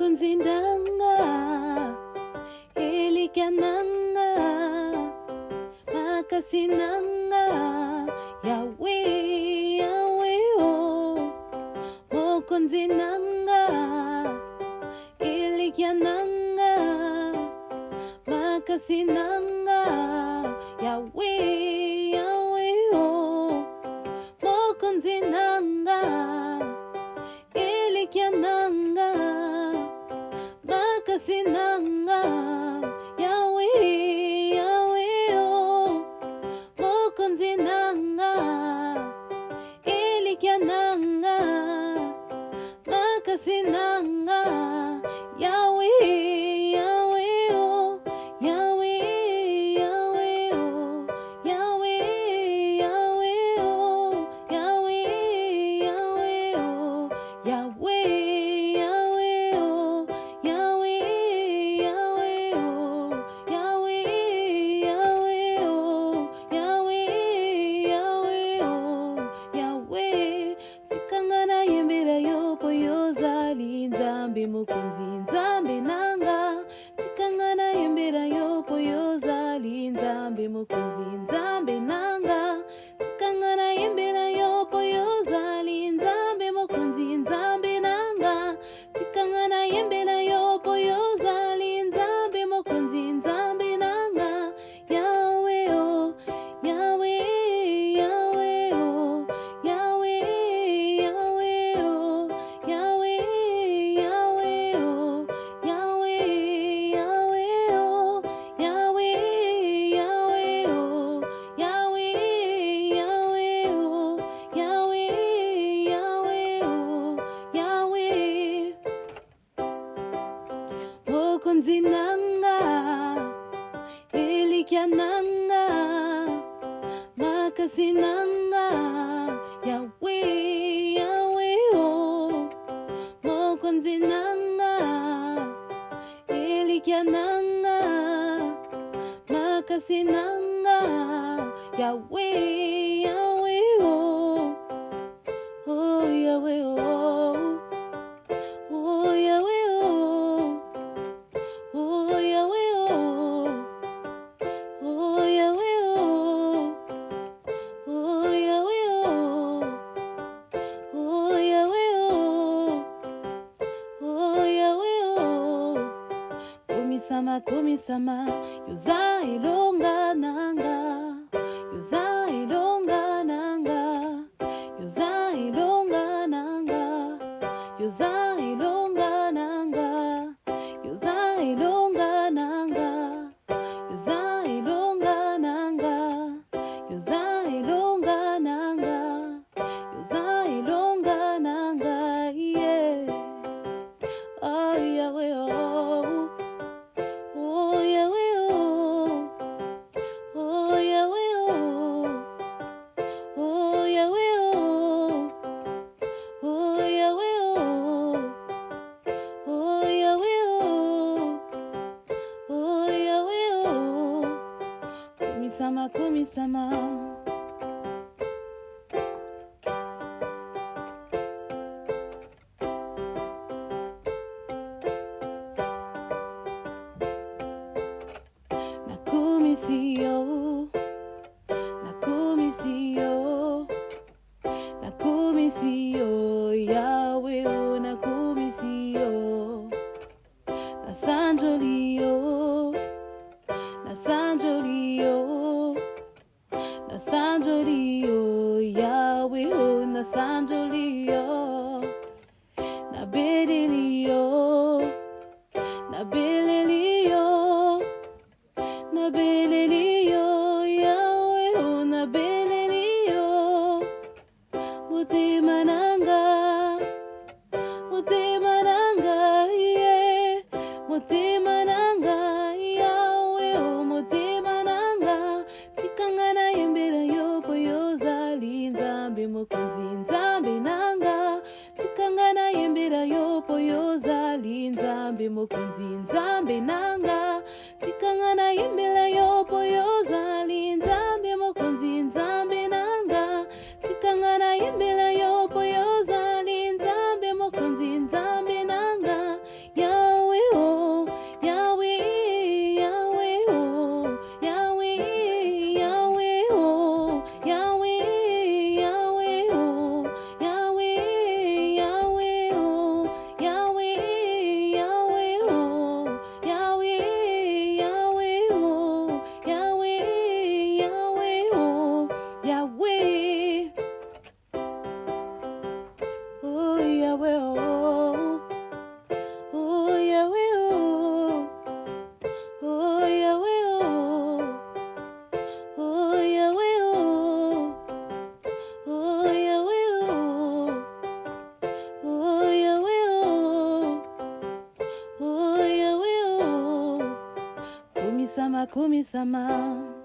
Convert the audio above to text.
Kunzindanga Elikyananga Makasinanga Yahweh oh, o, oh, mo Mokunzinanga tali nzambe mokonzi nzambe nanga tikanga na yembela yo yozali nzambe mukunzi. mapigyanan nga, makasinan nga, Yahweh, Yahweh, oh, mokonzinan nga, iligyanan nga, makasinan nga, Yahweh. sama kumi sama yuza ilonga nanga. Yuza ilonga nanga. Yuza ilonga nanga. Yuza 様富様。nabililiyo nabililiyo nabililiyo yawe unabililiyo oh, buti mananga. Buti mananga yeah. Buti mananga yawe umuti oh, mananga. Tikangana imbere yo boyo zalinza mbimukunzinza koyebela yo mpo yo ozali nzambe mokonzi nzambe nanga. Tikanga nayembela yo mpo yo ozali oh, kumisama, kumisama.